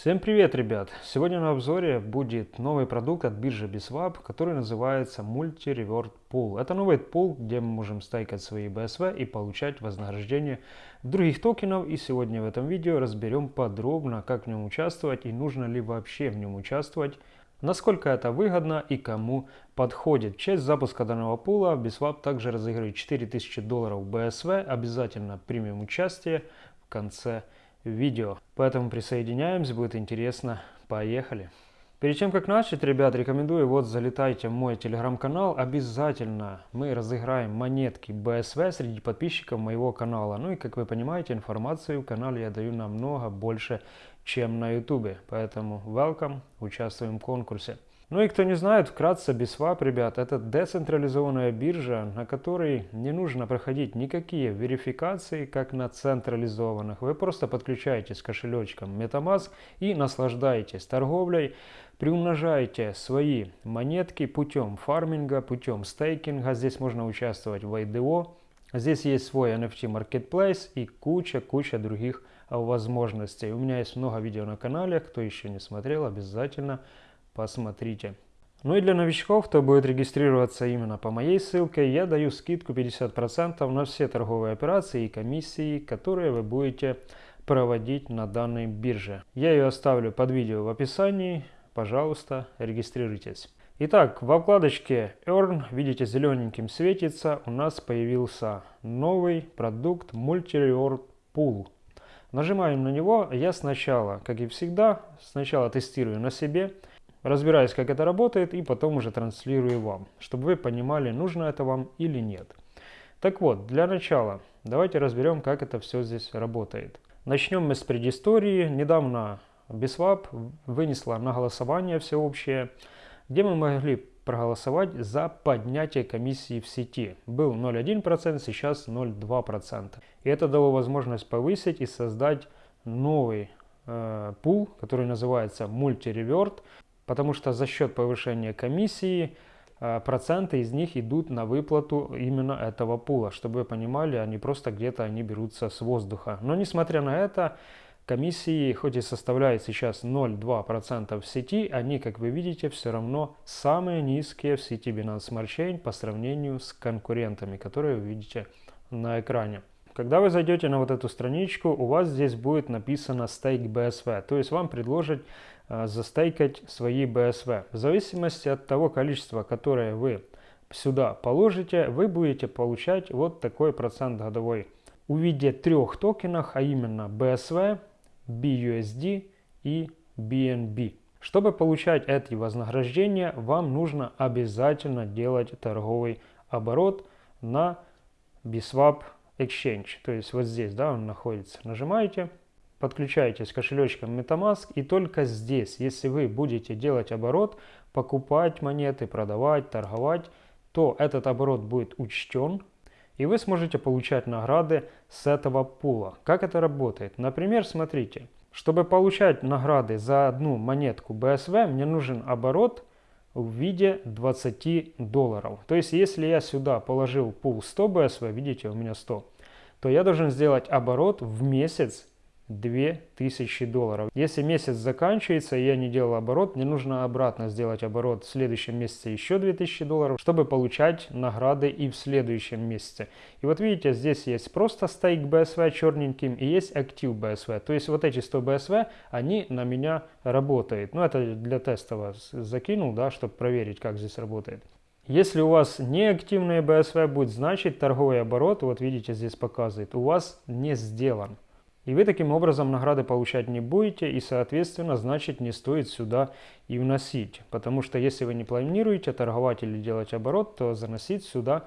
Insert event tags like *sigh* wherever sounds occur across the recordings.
Всем привет, ребят! Сегодня на обзоре будет новый продукт от биржи Biswap, который называется Multi Reward Pool. Это новый пул, где мы можем стейкать свои BSV и получать вознаграждение других токенов. И сегодня в этом видео разберем подробно, как в нем участвовать и нужно ли вообще в нем участвовать, насколько это выгодно и кому подходит. В честь запуска данного пула Biswap также разыгрывает 4000 долларов BSV. Обязательно примем участие в конце видео видео. Поэтому присоединяемся, будет интересно. Поехали! Перед тем, как начать, ребят, рекомендую, вот залетайте в мой телеграм-канал. Обязательно мы разыграем монетки BSV среди подписчиков моего канала. Ну и, как вы понимаете, информацию в канале я даю намного больше, чем на ютубе. Поэтому welcome, участвуем в конкурсе. Ну и кто не знает, вкратце BISWAP, ребят, это децентрализованная биржа, на которой не нужно проходить никакие верификации, как на централизованных. Вы просто подключаетесь к кошелечкам MetaMask и наслаждаетесь торговлей, приумножаете свои монетки путем фарминга, путем стейкинга. Здесь можно участвовать в IDO. Здесь есть свой NFT Marketplace и куча-куча других возможностей. У меня есть много видео на канале, кто еще не смотрел, обязательно посмотрите. Ну и для новичков, кто будет регистрироваться именно по моей ссылке, я даю скидку 50% на все торговые операции и комиссии, которые вы будете проводить на данной бирже. Я ее оставлю под видео в описании, пожалуйста, регистрируйтесь. Итак, во вкладочке Earn, видите, зелененьким светится, у нас появился новый продукт Multi Reward Pool. Нажимаем на него, я сначала, как и всегда, сначала тестирую на себе, разбираюсь, как это работает, и потом уже транслирую вам, чтобы вы понимали, нужно это вам или нет. Так вот, для начала давайте разберем, как это все здесь работает. Начнем мы с предыстории. Недавно Biswap вынесла на голосование всеобщее, где мы могли проголосовать за поднятие комиссии в сети. Был 0,1%, сейчас 0,2%. И это дало возможность повысить и создать новый э, пул, который называется Multi-Revert, потому что за счет повышения комиссии э, проценты из них идут на выплату именно этого пула. Чтобы вы понимали, они просто где-то они берутся с воздуха. Но несмотря на это, комиссии, хоть и составляют сейчас 0,2% в сети, они, как вы видите, все равно самые низкие в сети Binance Smart Chain по сравнению с конкурентами, которые вы видите на экране. Когда вы зайдете на вот эту страничку, у вас здесь будет написано Stake BSV, то есть вам предложат Э, застейкать свои BSV. В зависимости от того количества, которое вы сюда положите, вы будете получать вот такой процент годовой в трех токенов, а именно BSV, BUSD и BNB. Чтобы получать эти вознаграждения, вам нужно обязательно делать торговый оборот на Biswap Exchange. То есть вот здесь да, он находится. Нажимаете подключаетесь к кошелечкам MetaMask и только здесь, если вы будете делать оборот, покупать монеты, продавать, торговать, то этот оборот будет учтен и вы сможете получать награды с этого пула. Как это работает? Например, смотрите, чтобы получать награды за одну монетку BSV, мне нужен оборот в виде 20 долларов. То есть, если я сюда положил пул 100 BSV, видите, у меня 100, то я должен сделать оборот в месяц 2000 долларов. Если месяц заканчивается и я не делал оборот, мне нужно обратно сделать оборот в следующем месяце еще 2000 долларов, чтобы получать награды и в следующем месяце. И вот видите, здесь есть просто стейк BSV черненьким и есть актив BSV. То есть вот эти 100 BSV, они на меня работают. Ну это для тестового закинул, да, чтобы проверить, как здесь работает. Если у вас неактивные BSV будет, значит торговый оборот, вот видите, здесь показывает, у вас не сделан. И вы таким образом награды получать не будете, и соответственно, значит не стоит сюда и вносить. Потому что если вы не планируете торговать или делать оборот, то заносить сюда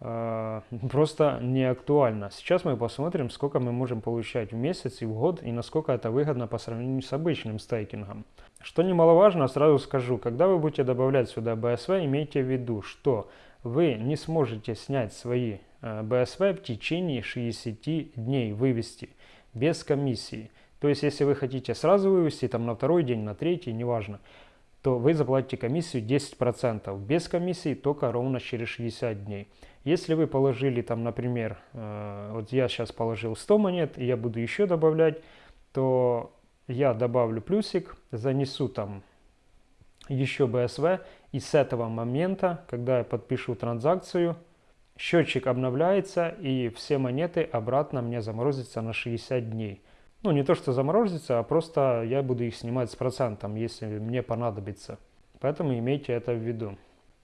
э, *laughs* просто не актуально. Сейчас мы посмотрим, сколько мы можем получать в месяц и в год, и насколько это выгодно по сравнению с обычным стейкингом. Что немаловажно, сразу скажу, когда вы будете добавлять сюда BSV, имейте в виду, что вы не сможете снять свои BSV э, в течение 60 дней, вывести без комиссии. То есть, если вы хотите сразу вывести, там на второй день, на третий, неважно, то вы заплатите комиссию 10%. Без комиссии только ровно через 60 дней. Если вы положили там, например, э, вот я сейчас положил 100 монет, и я буду еще добавлять, то я добавлю плюсик, занесу там еще BSV, и с этого момента, когда я подпишу транзакцию, счетчик обновляется, и все монеты обратно мне заморозятся на 60 дней. Ну, не то, что заморозится, а просто я буду их снимать с процентом, если мне понадобится. Поэтому имейте это в виду.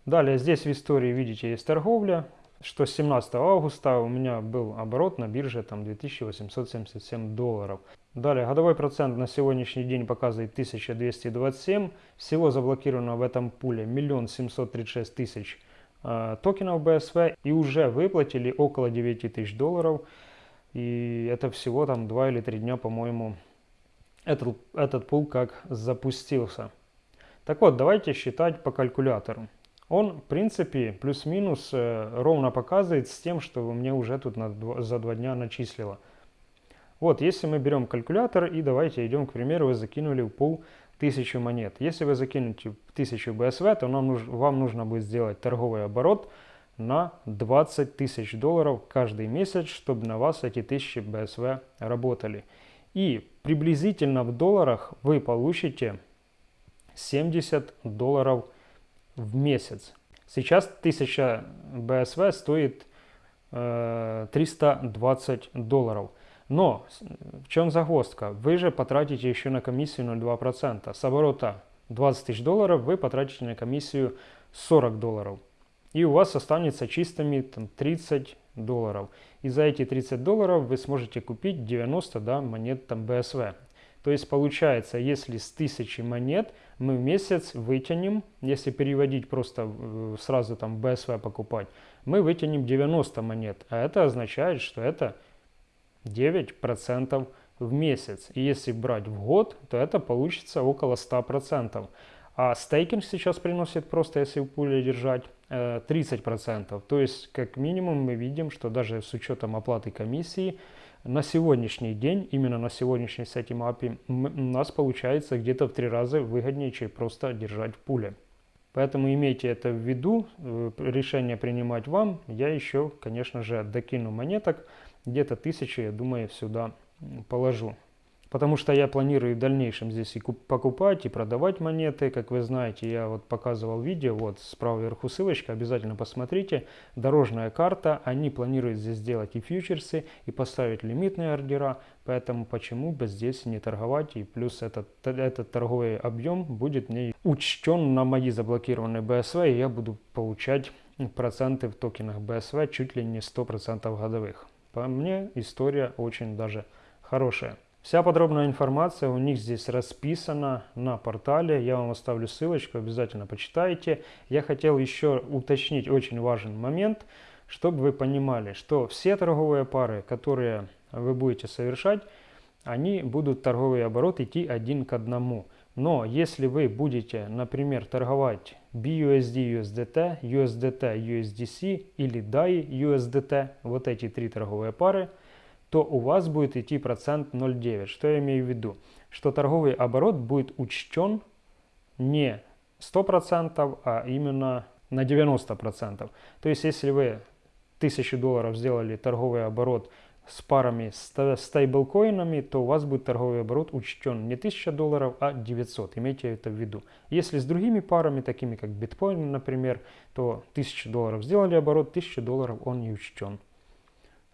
Далее здесь в истории видите есть торговля, что с 17 августа у меня был оборот на бирже там 2877 долларов. Далее годовой процент на сегодняшний день показывает 1227. Всего заблокировано в этом пуле 1 736 тысяч токенов BSV и уже выплатили около 9 тысяч долларов. И это всего там 2 или 3 дня, по-моему, этот, этот пул как запустился. Так вот, давайте считать по калькулятору. Он, в принципе, плюс-минус э, ровно показывает с тем, что мне уже тут на, за два дня начислило. Вот, если мы берем калькулятор и давайте идем, к примеру, вы закинули в пул 1000 монет. Если вы закинете 1000 BSV, то нам, вам нужно будет сделать торговый оборот на 20 тысяч долларов каждый месяц, чтобы на вас эти 1000 BSV работали. И приблизительно в долларах вы получите 70 долларов в месяц. Сейчас 1000 BSV стоит э, 320 долларов. Но в чем загвоздка? Вы же потратите еще на комиссию 0,2%. С оборота 20 тысяч долларов вы потратите на комиссию 40 долларов. И у вас останется чистыми там, 30 долларов. И за эти 30 долларов вы сможете купить 90 да, монет там, BSV. То есть получается, если с 1000 монет мы в месяц вытянем, если переводить просто сразу там BSV покупать, мы вытянем 90 монет. А это означает, что это 9% в месяц. И если брать в год, то это получится около 100%. А стейкинг сейчас приносит просто, если в пуле держать, 30%. Э, то есть, как минимум, мы видим, что даже с учетом оплаты комиссии, на сегодняшний день, именно на сегодняшний с этим у нас получается где-то в три раза выгоднее, чем просто держать в пуле. Поэтому имейте это в виду, э, решение принимать вам. Я еще, конечно же, докину монеток, где-то тысячи, я думаю, сюда положу. Потому что я планирую в дальнейшем здесь и покупать, и продавать монеты. Как вы знаете, я вот показывал видео, вот справа вверху ссылочка, обязательно посмотрите. Дорожная карта, они планируют здесь сделать и фьючерсы, и поставить лимитные ордера. Поэтому почему бы здесь не торговать, и плюс этот, этот торговый объем будет не учтен на мои заблокированные BSV, и я буду получать проценты в токенах BSV чуть ли не 100% годовых. По мне история очень даже хорошая. Вся подробная информация у них здесь расписана на портале. Я вам оставлю ссылочку, обязательно почитайте. Я хотел еще уточнить очень важный момент, чтобы вы понимали, что все торговые пары, которые вы будете совершать, они будут торговый оборот идти один к одному. Но если вы будете, например, торговать BUSD USDT, USDT USDC или DAI USDT, вот эти три торговые пары – то у вас будет идти процент 0,9. Что я имею в виду? Что торговый оборот будет учтен не 100%, а именно на 90%. То есть если вы 1000 долларов сделали торговый оборот с парами стейблкоинами, то у вас будет торговый оборот учтен не 1000 долларов, а 900. Имейте это в виду. Если с другими парами, такими как биткоин, например, то 1000 долларов сделали оборот, 1000 долларов он не учтен.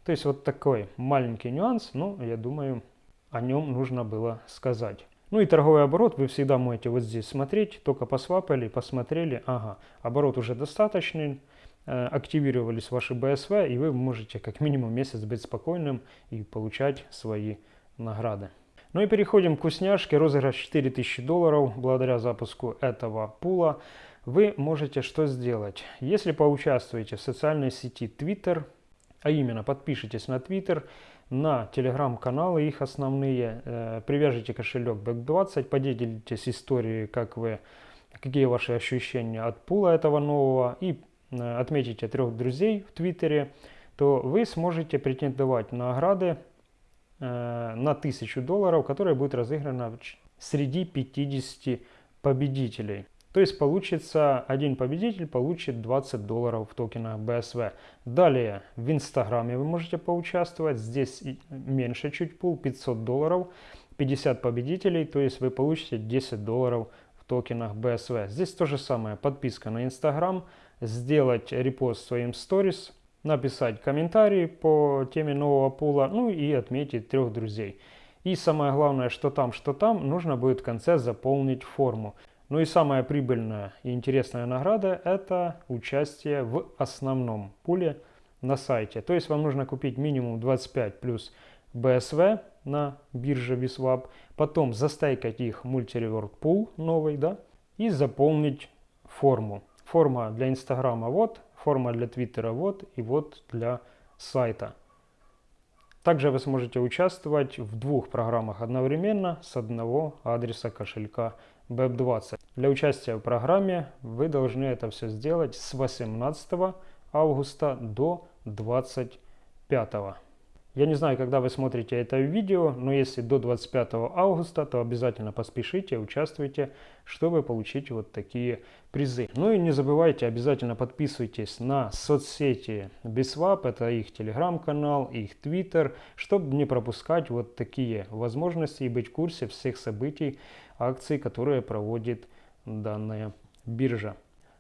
То есть вот такой маленький нюанс, но я думаю, о нем нужно было сказать. Ну и торговый оборот вы всегда можете вот здесь смотреть, только посвапали, посмотрели, ага, оборот уже достаточный, э, активировались ваши BSV, и вы можете как минимум месяц быть спокойным и получать свои награды. Ну и переходим к вкусняшке. Розыгрыш 4000 долларов благодаря запуску этого пула. Вы можете что сделать? Если поучаствуете в социальной сети Twitter, а именно, подпишитесь на Twitter, на телеграм-каналы их основные, э, привяжите кошелек Back20, поделитесь историей, как вы, какие ваши ощущения от пула этого нового и э, отметите трех друзей в Твиттере, то вы сможете претендовать на награды э, на 1000 долларов, которые будут разыграны среди 50 победителей. То есть получится, один победитель получит 20 долларов в токенах BSV. Далее в Инстаграме вы можете поучаствовать. Здесь меньше чуть пул, 500 долларов. 50 победителей, то есть вы получите 10 долларов в токенах BSV. Здесь то же самое, подписка на Instagram, сделать репост своим сторис, написать комментарий по теме нового пула, ну и отметить трех друзей. И самое главное, что там, что там, нужно будет в конце заполнить форму. Ну и самая прибыльная и интересная награда – это участие в основном пуле на сайте. То есть вам нужно купить минимум 25 плюс BSV на бирже VSWAP, потом застайкать их мультиревert пул новый, да, и заполнить форму. Форма для Инстаграма вот, форма для Твиттера вот и вот для сайта. Также вы сможете участвовать в двух программах одновременно с одного адреса кошелька BEP20. Для участия в программе вы должны это все сделать с 18 августа до 25. Я не знаю, когда вы смотрите это видео, но если до 25 августа, то обязательно поспешите, участвуйте, чтобы получить вот такие призы. Ну и не забывайте, обязательно подписывайтесь на соцсети Biswap, это их телеграм-канал, их твиттер, чтобы не пропускать вот такие возможности и быть в курсе всех событий, акций, которые проводит данная биржа.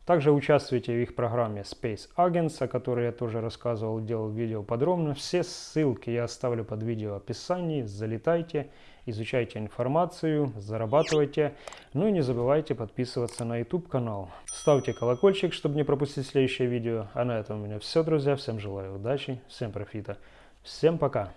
Также участвуйте в их программе Space Agents, о которой я тоже рассказывал, делал видео подробно. Все ссылки я оставлю под видео в описании. Залетайте, изучайте информацию, зарабатывайте. Ну и не забывайте подписываться на YouTube канал. Ставьте колокольчик, чтобы не пропустить следующее видео. А на этом у меня все, друзья. Всем желаю удачи, всем профита. Всем пока!